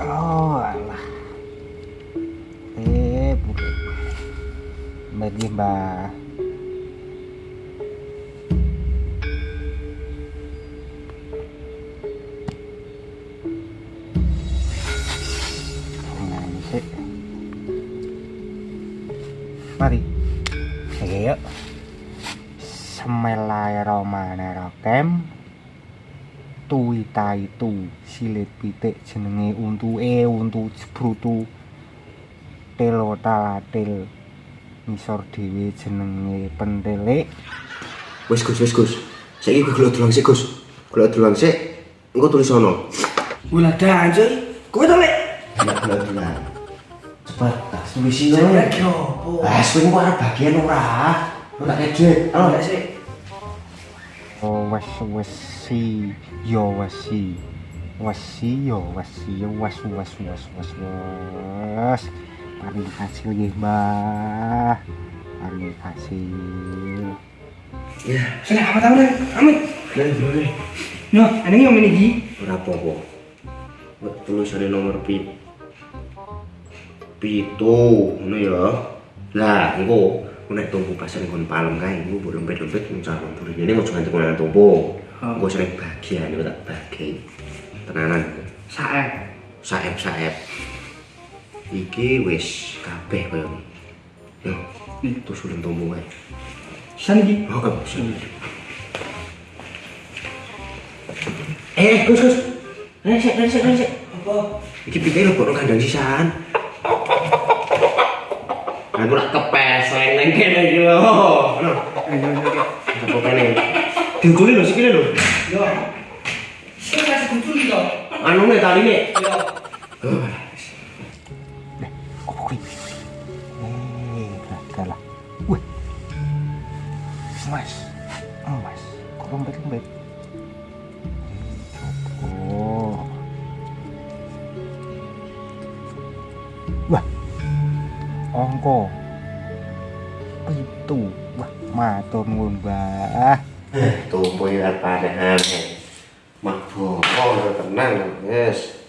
Oh, alah. Eh, bukan. Bagi sik. Mari. Ayo. Bismillahirrahmanirrahim. Tuita itu silit pitik jenenge untu jebrutu telo talatil ngisor dhewe jenenge pentelik Wis Gus, wis Gus. Saiki gelok dolang sik Gus. Gelok dolang sik. Engko tulis sono. Wala dan coy. Kowe to lek. Gelok gelok dolang. Cepet, tak tulis Saya ngono. lagi opo? Ah, swing arep bagian ora. Oh, Oh, lek sik. Oh wes wes si yo wes si yo si yo wes wes wes wes wes paling hasil nggih mbah paling hasil ya. Sing apa tahu lek? Amit. Boleh. Yo, aneh yang ini iki. Ora apa-apa. Wek tulisane nomor pit. Pitu, ngono ya. Lah, engko nek tumpu pasar nggon palem kae, engko mbok lempet-lempet mung cara burine ini ojo nganti kono tumpu. Oh. Engko sering bagian iku tak bagi. Tenanan. Sae. Saep-saep. Iki wis kabeh koyo ngene. Yo, itu sulen tumpu kae. San iki. Oh, kan bisa. Eh, Gus, Gus. Resek, resek, resek. Apa? Iki pikir lo bono kandang sisan. Aku nak kepes leng neng kene iki lho. Ayo. Apa kene? Diukuli lho sikile lho. Yo. Sing kasih kucul yo. Anu ne taline. Yo. kuwi eh gagal lah wih mas mas kok lembet lembet oh wah ongko itu wah matur nuwun mbah Tumpu ya padahal. Mah bongko tenang, yes.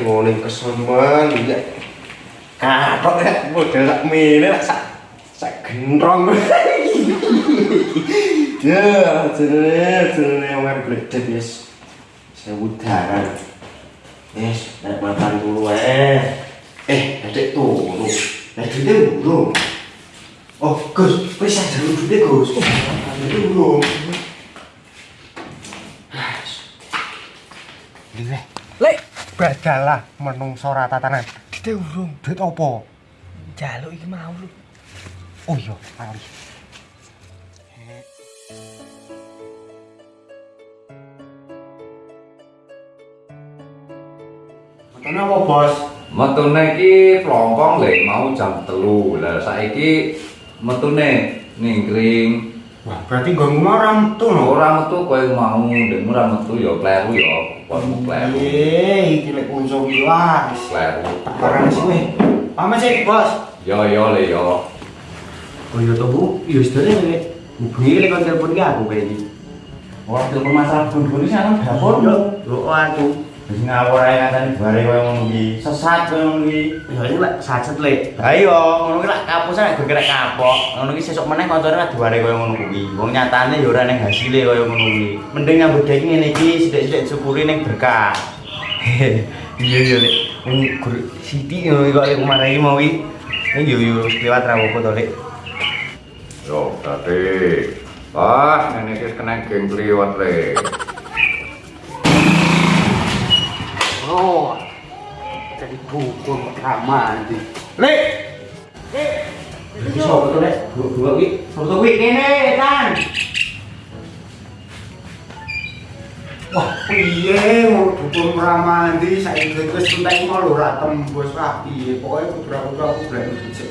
Ngoning kesemen ya. Katok ya model sak mene lak sak sak gendrong. Ya, jenenge jenenge wong gledek yes. Sewu daran. Yes, nek dulu eh. Eh, adek turu. Duitnya burung. Oh, Gus, wis aja lu duitnya Gus. Duitnya burung. Lek, badal lah menungso ora tatanan kita urung. duit opo Jaluk iki mau lu. oh iya lali Kenapa, Bos? Metune iki plompong lek mau jam telu. Lah saiki metune ningkring. Wah, berarti gue ngomong tuh no. Ora metu koyo mau, ndek ora metu ya kleru ya. Kon kleru. Iya, iki lek unso wah. Kleru. Barang sih weh. Pamit sih, Bos. Yo yo le yo. Oh iya toh, Bu. Iya, sedene lek. Hubungi lek kon telepon ki aku kayak iki. Ora telepon masalah bun-bun iki ana dapur. Yo, aku. Wis ngawur ae nganteni bare koyo ngono iki. Sesat koyo ngono iki. Ya ini lek sacet lek. Ayo, ngono ki lak kapusan nek gerek kapok. Ngono ki sesuk meneh kancane ra duare koyo ngono kuwi. Wong nyatane ya ora ning hasile koyo ngono kuwi. Mending nyambut gawe ngene iki sithik-sithik syukuri ning berkah. Iya iya lek. Wong gur Siti yo kok lek kemarin iki mau iki. Ning yo yo lewat ra opo to lek. Yo, tadi. Wah, ini kis kena geng kliwat le. Oh. Jadi buku rekaman iki. Lek. Lek. Iki sopo to lek? Dua iki. Sopo to kuwi kene, kan. Wah, piye mau dukun ramandi saiki wis entek mau lho ra tembus rapi. Pokoke putra-putra aku blek dicek.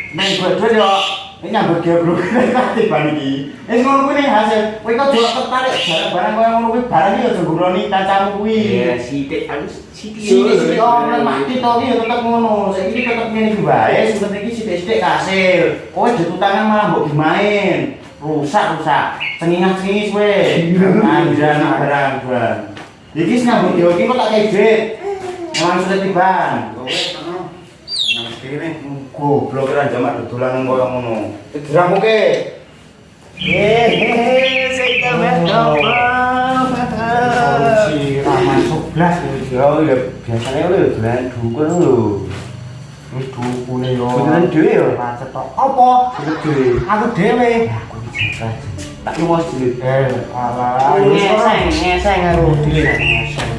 gue dhewe yo ini nyambut dia bro kate ban iki. Wis ngono kuwi nih hasil. Kowe kok delok tertarik barang-barang koyo ngono kuwi barang iki yo aja ngroni kancamu kuwi. Iya, sithik aku sithik. Sithik-sithik orang mati to iki yo tetep ngono. Saiki iki tetep ngene iki wae, sing iki sithik-sithik kasil. Kowe ditutangan malah mbok dimain. Rusak rusak. Cengingas-cengis kowe. Anjan barang barang. Iki sing nyambut dia iki kok tak kei duit. Memang sudah tiban. Nang kene goblok ora jamak dodolan koyo ngono. Diramuke. Hehehe, saya Si Rahman 11 Ya, ya biasanya lu dolan dukun lu. wis dukune yo. Beneran dhewe yo? Macet tok. Apa? Gede. Aku dhewe. Aku. Tak. Eh. Ngeseng, ngeseng aku. Ngeseng.